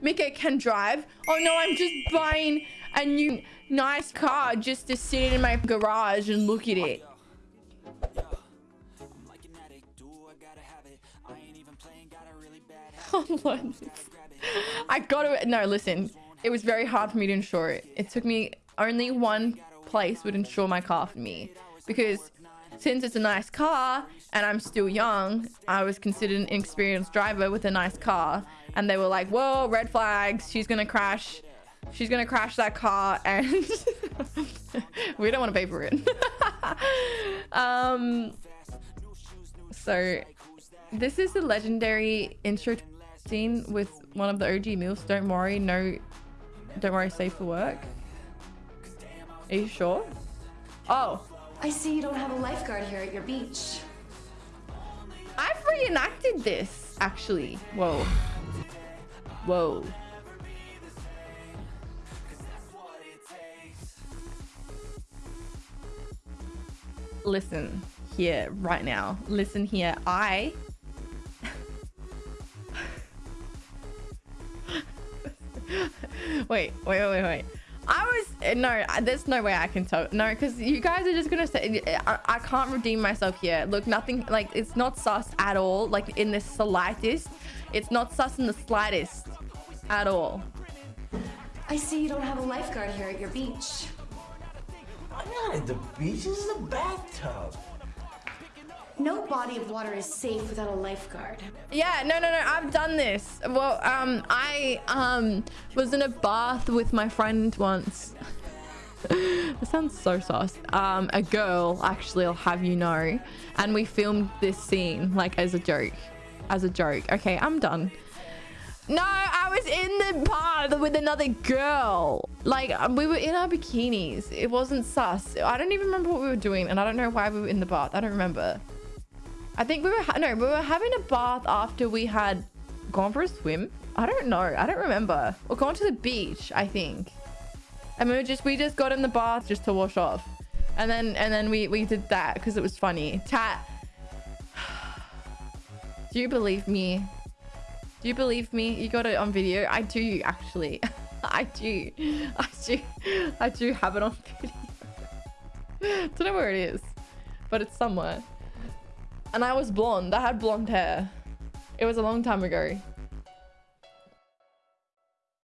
Mika can drive. Oh no, I'm just buying a new nice car just to sit in my garage and look at it. I got to no listen it was very hard for me to insure it it took me only one place would insure my car for me because since it's a nice car and I'm still young, I was considered an inexperienced driver with a nice car. And they were like, whoa, red flags. She's going to crash. She's going to crash that car. And we don't want to pay for it. um, so this is the legendary intro scene with one of the OG MILFs. Don't worry. No, don't worry. Safe for work. Are you sure? Oh, I see you don't have a lifeguard here at your beach. I've reenacted this, actually. Whoa. Whoa. Listen here, right now. Listen here. I... wait, wait, wait, wait. I was eh, no. There's no way I can tell. No, because you guys are just gonna say eh, I, I, can't redeem myself here. Look, nothing like it's not sus at all. Like in the slightest, it's not sus in the slightest at all. I see you don't have a lifeguard here at your beach. I'm not at the beach. This is a bathtub. No body of water is safe without a lifeguard. Yeah, no, no, no. I've done this. Well, um, I um was in a bath with my friend once. this sounds so sauce. Um, a girl, actually, I'll have you know, and we filmed this scene like as a joke, as a joke. Okay, I'm done. No, I was in the bath with another girl. Like, um, we were in our bikinis. It wasn't sus. I don't even remember what we were doing, and I don't know why we were in the bath. I don't remember. I think we were no, we were having a bath after we had gone for a swim. I don't know. I don't remember. Or gone to the beach, I think. And we just we just got in the bath just to wash off. And then and then we we did that because it was funny. Tat Do you believe me? Do you believe me? You got it on video? I do actually. I do. I do. I do have it on video. Don't know where it is, but it's somewhere. And I was blonde. I had blonde hair. It was a long time ago.